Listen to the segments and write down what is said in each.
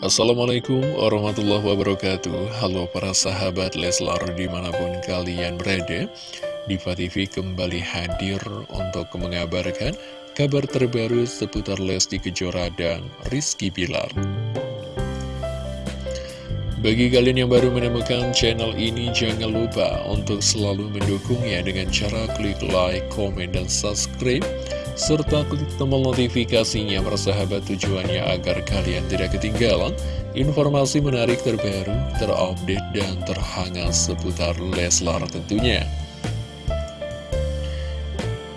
Assalamualaikum warahmatullahi wabarakatuh. Halo para sahabat Leslar di mana pun kalian berada Diva TV kembali hadir untuk mengabarkan kabar terbaru seputar Lesti Kejora dan Rizky Bilar. Bagi kalian yang baru menemukan channel ini jangan lupa untuk selalu mendukungnya dengan cara klik like, komen, dan subscribe serta klik tombol notifikasinya persahabat tujuannya agar kalian tidak ketinggalan informasi menarik terbaru, terupdate, dan terhangat seputar Leslar tentunya.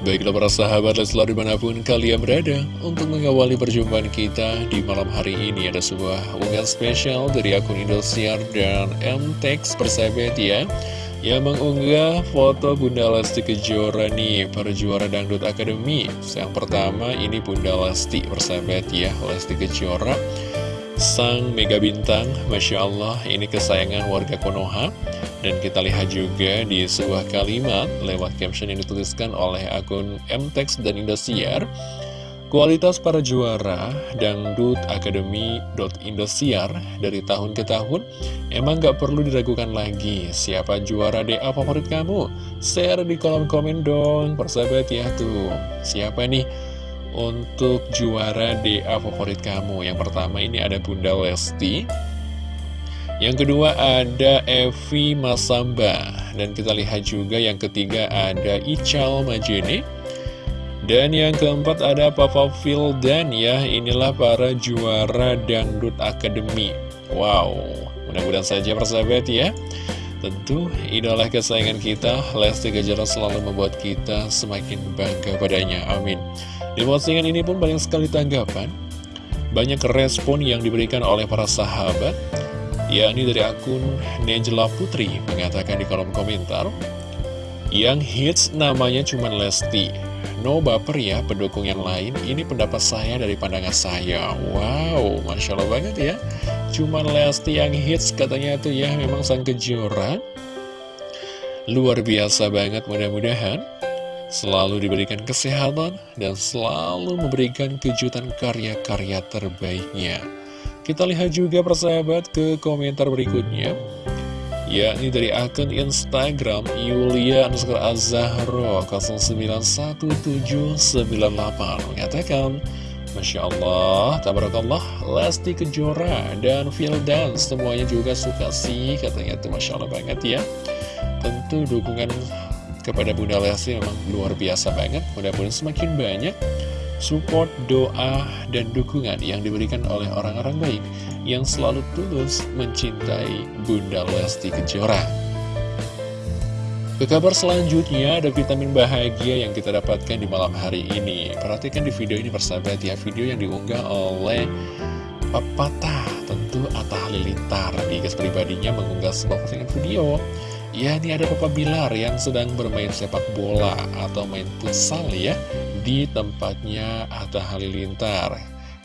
Baiklah para sahabat Leslar di mana pun kalian berada Untuk mengawali perjumpaan kita di malam hari ini Ada sebuah unggahan spesial dari akun Indosiar dan MTEX persahabat ya yang mengunggah foto Bunda Lesti Kejora nih para juara Dangdut Academy yang pertama ini Bunda Lesti persahabat ya Lesti Kejora. Sang mega bintang Masya Allah ini kesayangan warga Konoha. Dan kita lihat juga di sebuah kalimat lewat caption yang dituliskan oleh akun MTEX dan Indosiar Kualitas para juara Dangdut Academy.Indosiar dari tahun ke tahun emang gak perlu diragukan lagi siapa juara DA favorit kamu? Share di kolom komen dong persahabat ya tuh siapa nih untuk juara DA favorit kamu? Yang pertama ini ada Bunda Lesti yang kedua ada Evi Masamba Dan kita lihat juga yang ketiga ada Ical Majene dan yang keempat ada Papa dan ya Inilah para juara Dangdut Academy Wow Mudah-mudahan saja persahabat ya. Tentu idola kesayangan kita Lesti Kejora selalu membuat kita semakin bangga padanya. Amin. Di postingan ini pun banyak sekali tanggapan Banyak respon yang diberikan oleh para sahabat. Yakni dari akun Nejla Putri mengatakan di kolom komentar Yang hits namanya cuma Lesti No baper ya pendukung yang lain. Ini pendapat saya dari pandangan saya. Wow, Masya Allah banget ya. Cuman Lesti yang hits katanya tuh ya Memang sang kejora Luar biasa banget mudah-mudahan. Selalu diberikan kesehatan Dan selalu memberikan kejutan karya-karya terbaiknya. Kita lihat juga persahabat ke komentar berikutnya yakni dari akun Instagram Yulia underscore Azahro 091798 mengatakan Masya Allah, Tabarakallah, Lesti Kejora dan Fildan semuanya juga suka sih katanya itu Masya Allah banget ya. Tentu dukungan kepada Bunda Lesti memang luar biasa banget mudah-mudahan semakin banyak support, doa, dan dukungan yang diberikan oleh orang-orang baik yang selalu tulus mencintai Bunda Lesti Kejora. Ke kabar selanjutnya ada vitamin bahagia yang kita dapatkan di malam hari ini. Perhatikan di video ini persahabat ya, video yang diunggah oleh Papata, tentu Atta Halilintar di guys pribadinya mengunggah sebuah postingan video. Ya, ini ada Papa Bilar yang sedang bermain sepak bola atau main futsal ya di tempatnya Atta Halilintar.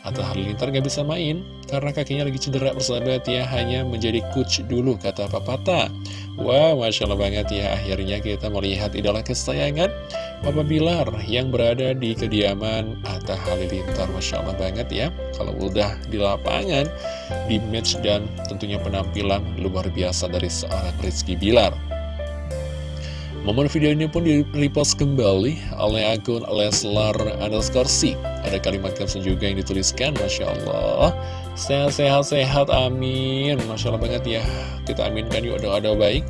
Atta Halilintar gak bisa main karena kakinya lagi cedera persahabat ya, hanya menjadi coach dulu kata Papata. Wow, Masya Allah banget ya, akhirnya kita melihat idola kesayangan Papa Bilar yang berada di kediaman Atta Halilintar. Masya Allah banget ya, kalau udah di lapangan, di match dan tentunya penampilan luar biasa dari seorang Rizky Bilar. Momen video ini pun di-repost kembali oleh akun Leslar underscore Ada kalimat caption juga yang dituliskan, Masya Allah. Sehat-sehat-sehat, amin. Masya Allah banget ya. Kita aminkan yuk doa-doa baik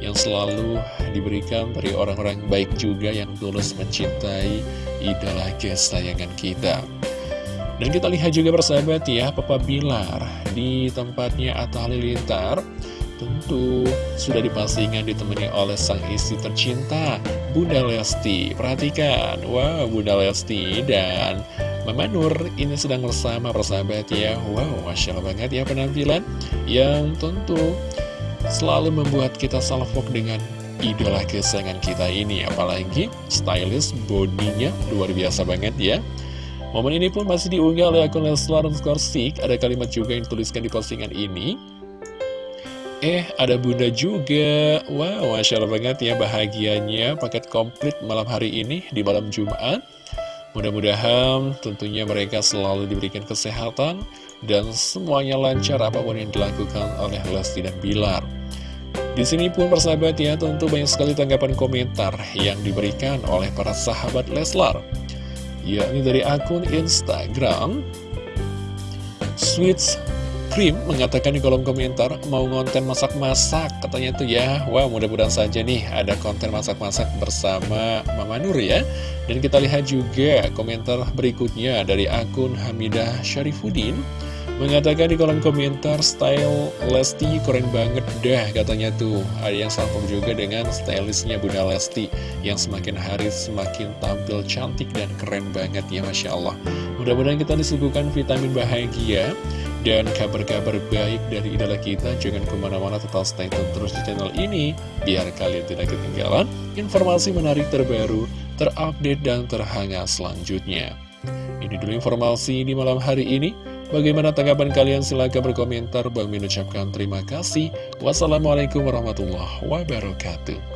yang selalu diberikan dari orang-orang baik juga yang tulus mencintai idola kesayangan kita. Dan kita lihat juga persahabat ya, Papa Bilar di tempatnya Atta Halilintar Tentu sudah dipastikan ditemani oleh sang istri tercinta Bunda Lesti. Perhatikan, wow Bunda Lesti dan Mama Nur ini sedang bersama persahabat ya. Wow, Masya Allah banget ya penampilan Yang tentu selalu membuat kita salfok dengan idola kesayangan kita ini. Apalagi stylish bodinya luar biasa banget ya. Momen ini pun masih diunggah oleh akun Leslar Ada kalimat juga yang dituliskan di postingan ini Eh, ada bunda juga. Wow, Masya Allah banget ya bahagianya paket komplit malam hari ini di malam Jumat. Mudah-mudahan tentunya mereka selalu diberikan kesehatan dan semuanya lancar apa pun yang dilakukan oleh Lesti dan Bilar. Di sini pun persahabat ya tentu banyak sekali tanggapan komentar yang diberikan oleh para sahabat Leslar. Yakni dari akun Instagram Sweets Krim mengatakan di kolom komentar mau ngonten masak-masak katanya tuh ya. Wah mudah-mudahan saja nih ada konten masak-masak bersama Mama Nur ya. Dan kita lihat juga komentar berikutnya dari akun Hamidah Syarifuddin. Mengatakan di kolom komentar style Lesti keren banget dah katanya tuh. Ada yang salpok juga dengan stylistnya Bunda Lesti Yang semakin hari semakin tampil cantik dan keren banget ya Masya Allah. Mudah-mudahan kita disuguhkan vitamin bahagia dan kabar-kabar baik dari idola kita Jangan ke mana-mana tetap stay tune terus di channel ini Biar kalian tidak ketinggalan informasi menarik terbaru, terupdate dan terhangat selanjutnya. Ini dulu informasi di malam hari ini. Bagaimana tanggapan kalian? Silahkan berkomentar. Bang mengucapkan terima kasih. Wassalamualaikum warahmatullahi wabarakatuh